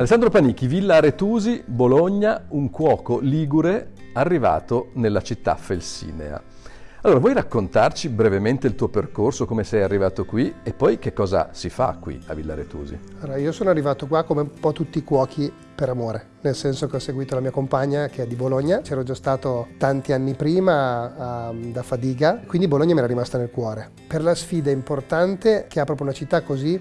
Alessandro Panicchi, Villa Aretusi, Bologna, un cuoco ligure arrivato nella città felsinea. Allora, vuoi raccontarci brevemente il tuo percorso, come sei arrivato qui e poi che cosa si fa qui a Villa Aretusi? Allora, io sono arrivato qua come un po' tutti i cuochi per amore, nel senso che ho seguito la mia compagna che è di Bologna, c'ero già stato tanti anni prima uh, da Fadiga, quindi Bologna mi era rimasta nel cuore. Per la sfida importante che ha proprio una città così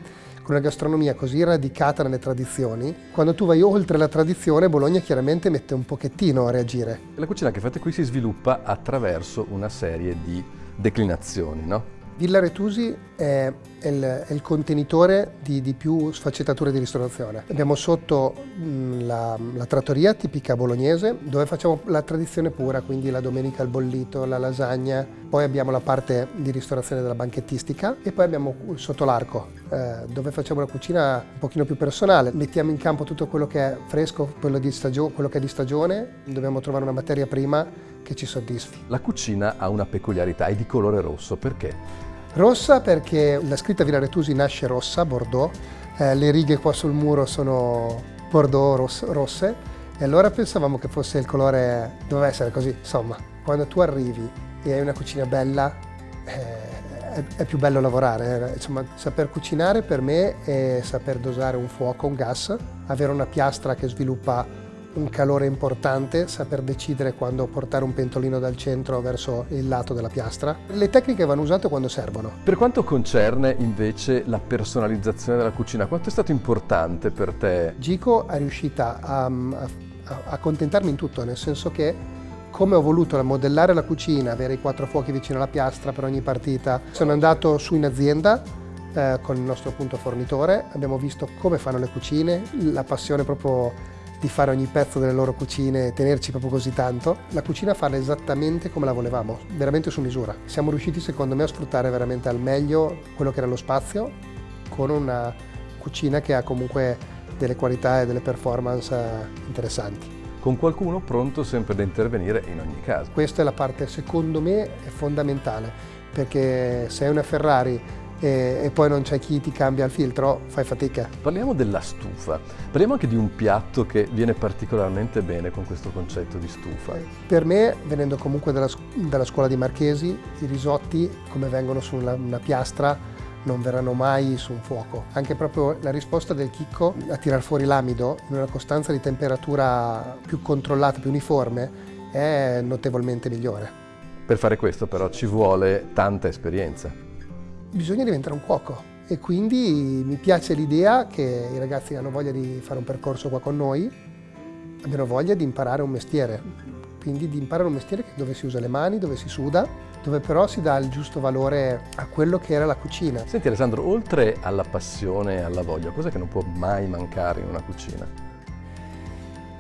con una gastronomia così radicata nelle tradizioni, quando tu vai oltre la tradizione, Bologna chiaramente mette un pochettino a reagire. La cucina che fate qui si sviluppa attraverso una serie di declinazioni, no? Villa Retusi è il, è il contenitore di, di, più sfaccettature di ristorazione. Abbiamo sotto mh, la, la, trattoria tipica bolognese dove facciamo la tradizione pura, quindi la domenica al bollito, la lasagna, poi abbiamo la parte di ristorazione della banchettistica e poi abbiamo sotto l'arco eh, dove facciamo una cucina un pochino più personale. Mettiamo in campo tutto quello che è fresco, quello, stagio, quello che è di stagione, dobbiamo trovare una materia prima che ci soddisfi. La cucina ha una peculiarità, è di colore rosso, perché? Rossa perché la scritta Villa Retusi nasce rossa, Bordeaux, eh, le righe qua sul muro sono Bordeaux ross rosse e allora pensavamo che fosse il colore, doveva essere così, insomma. Quando tu arrivi e hai una cucina bella eh, è, è, più bello lavorare, eh. insomma saper cucinare per me è saper dosare un fuoco, un gas, avere una piastra che sviluppa un calore importante, saper decidere quando portare un pentolino dal centro verso il lato della piastra. Le tecniche vanno usate quando servono. Per quanto concerne invece la personalizzazione della cucina, quanto è stato importante per te? Gico è riuscita a, a, a contentarmi in tutto, nel senso che come ho voluto modellare la cucina, avere i quattro fuochi vicino alla piastra per ogni partita, sono andato su in azienda eh, con il nostro appunto fornitore, abbiamo visto come fanno le cucine, la passione proprio di fare ogni pezzo delle loro cucine e tenerci proprio così tanto, la cucina farla esattamente come la volevamo, veramente su misura. Siamo riusciti secondo me a sfruttare veramente al meglio quello che era lo spazio con una cucina che ha comunque delle qualità e delle performance interessanti. Con qualcuno pronto sempre da intervenire in ogni caso. Questa è la parte secondo me fondamentale perché se è una Ferrari e, e, poi non c'è chi ti cambia il filtro, fai fatica. Parliamo della stufa, parliamo anche di un piatto che viene particolarmente bene con questo concetto di stufa. Per me, venendo comunque dalla, dalla scuola di Marchesi, i risotti come vengono su una, una piastra non verranno mai su un fuoco. Anche proprio la risposta del chicco a tirar fuori l'amido in una costanza di temperatura più controllata, più uniforme, è notevolmente migliore. Per fare questo però ci vuole tanta esperienza bisogna diventare un cuoco e quindi mi piace l'idea che i ragazzi hanno voglia di fare un percorso qua con noi, abbiano voglia di imparare un mestiere, quindi di imparare un mestiere dove si usa le mani, dove si suda, dove però si dà il giusto valore a quello che era la cucina. Senti Alessandro, oltre alla passione e alla voglia, cosa che non può mai mancare in una cucina?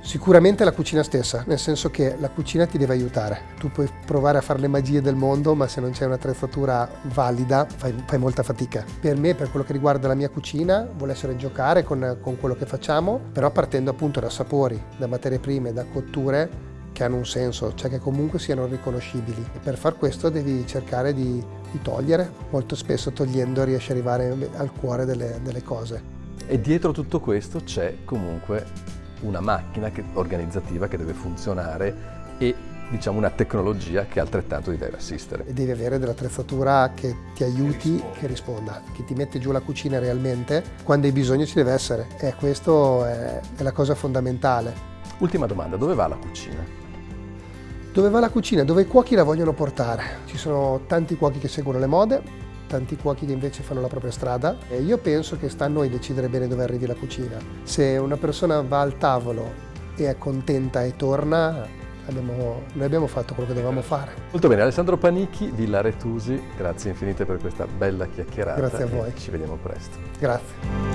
Sicuramente la cucina stessa, nel senso che la cucina ti deve aiutare. Tu puoi provare a fare le magie del mondo, ma se non c'è un'attrezzatura valida fai, fai, molta fatica. Per me, per quello che riguarda la mia cucina, vuole essere giocare con, con quello che facciamo, però partendo appunto da sapori, da materie prime, da cotture che hanno un senso, cioè che comunque siano riconoscibili. E per far questo devi cercare di, di togliere, molto spesso togliendo riesci ad arrivare al cuore delle, delle cose. E dietro tutto questo c'è comunque una macchina che, organizzativa che deve funzionare e diciamo una tecnologia che altrettanto ti deve assistere. E devi avere dell'attrezzatura che ti aiuti, che risponda. che risponda, che ti mette giù la cucina realmente, quando hai bisogno ci deve essere e questo è, è la cosa fondamentale. Ultima domanda, dove va la cucina? Dove va la cucina? Dove i cuochi la vogliono portare. Ci sono tanti cuochi che seguono le mode, tanti cuochi che invece fanno la propria strada e io penso che sta a noi decidere bene dove arrivi la cucina. Se una persona va al tavolo e è contenta e torna, abbiamo, noi abbiamo fatto quello che dovevamo fare. Molto bene, Alessandro Panicchi, Villa Retusi, grazie infinite per questa bella chiacchierata. Grazie a voi. Ci vediamo presto. Grazie.